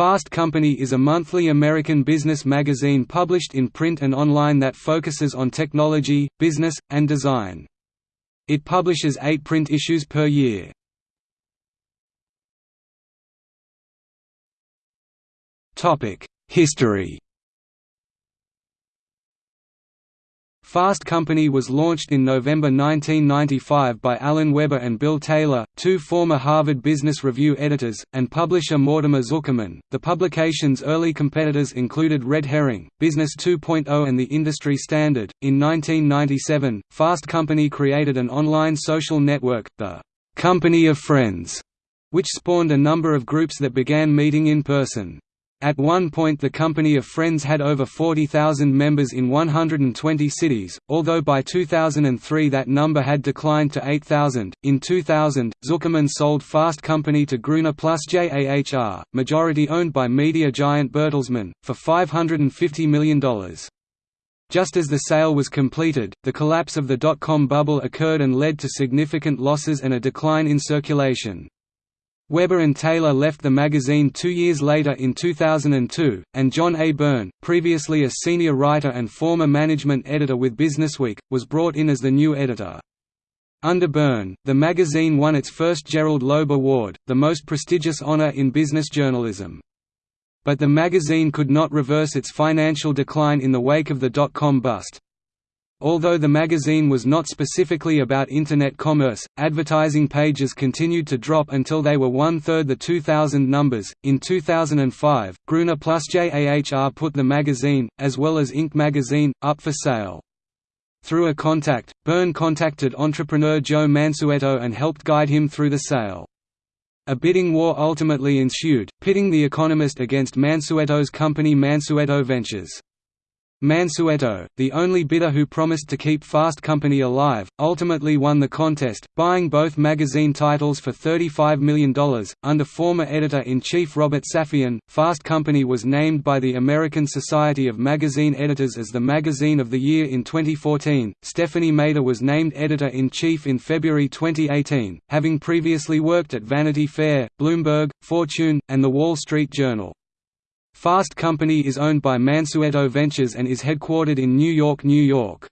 Fast Company is a monthly American business magazine published in print and online that focuses on technology, business, and design. It publishes eight print issues per year. History Fast Company was launched in November 1995 by Alan Webber and Bill Taylor, two former Harvard Business Review editors, and publisher Mortimer Zuckerman. The publication's early competitors included Red Herring, Business 2.0, and The Industry Standard. In 1997, Fast Company created an online social network, the Company of Friends, which spawned a number of groups that began meeting in person. At one point the Company of Friends had over 40,000 members in 120 cities, although by 2003 that number had declined to 8,000. In 2000, Zuckerman sold Fast Company to Gruner Plus JAHR, majority owned by media giant Bertelsmann, for $550 million. Just as the sale was completed, the collapse of the dot-com bubble occurred and led to significant losses and a decline in circulation. Webber and Taylor left the magazine two years later in 2002, and John A. Byrne, previously a senior writer and former management editor with Businessweek, was brought in as the new editor. Under Byrne, the magazine won its first Gerald Loeb Award, the most prestigious honor in business journalism. But the magazine could not reverse its financial decline in the wake of the dot-com bust. Although the magazine was not specifically about Internet commerce, advertising pages continued to drop until they were one-third the 2000 numbers. In 2005, Gruner plus JAHR put the magazine, as well as Inc. magazine, up for sale. Through a contact, Byrne contacted entrepreneur Joe Mansueto and helped guide him through the sale. A bidding war ultimately ensued, pitting The Economist against Mansueto's company Mansueto Ventures. Mansueto, the only bidder who promised to keep Fast Company alive, ultimately won the contest, buying both magazine titles for $35 million. Under former editor in chief Robert Safian, Fast Company was named by the American Society of Magazine Editors as the Magazine of the Year in 2014. Stephanie Mehta was named editor in chief in February 2018, having previously worked at Vanity Fair, Bloomberg, Fortune, and The Wall Street Journal. Fast Company is owned by Mansueto Ventures and is headquartered in New York, New York.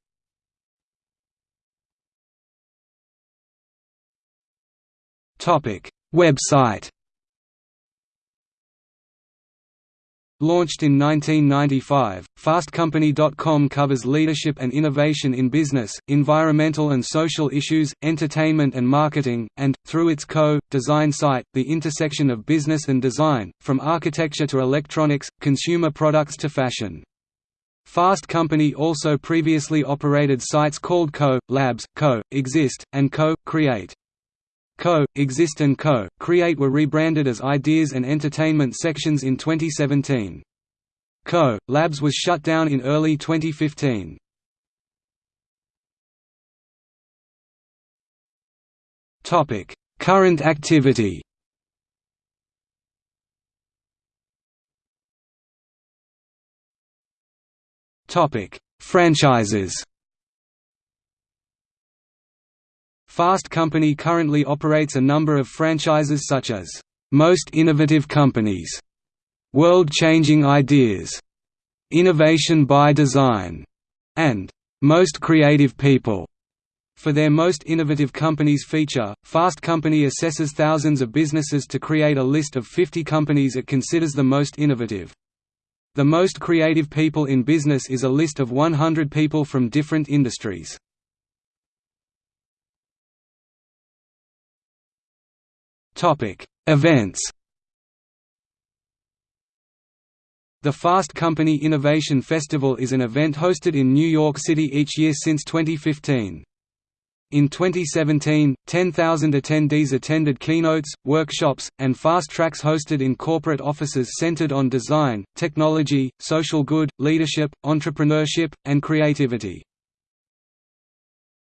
Website Launched in 1995, FastCompany.com covers leadership and innovation in business, environmental and social issues, entertainment and marketing, and, through its co-design site, the intersection of business and design, from architecture to electronics, consumer products to fashion. Fast Company also previously operated sites called Co. Labs, Co. Exist, and Co. Create. Co., Exist and Co., Create were rebranded as Ideas and Entertainment sections in 2017. Co. Labs was shut down in early 2015. Topic: Current activity Topic: Franchises Fast Company currently operates a number of franchises such as, "'Most Innovative Companies", "'World-Changing Ideas", "'Innovation by Design", and "'Most Creative People". For their Most Innovative Companies feature, Fast Company assesses thousands of businesses to create a list of 50 companies it considers the most innovative. The Most Creative People in Business is a list of 100 people from different industries. Topic: Events. The Fast Company Innovation Festival is an event hosted in New York City each year since 2015. In 2017, 10,000 attendees attended keynotes, workshops, and fast tracks hosted in corporate offices centered on design, technology, social good, leadership, entrepreneurship, and creativity.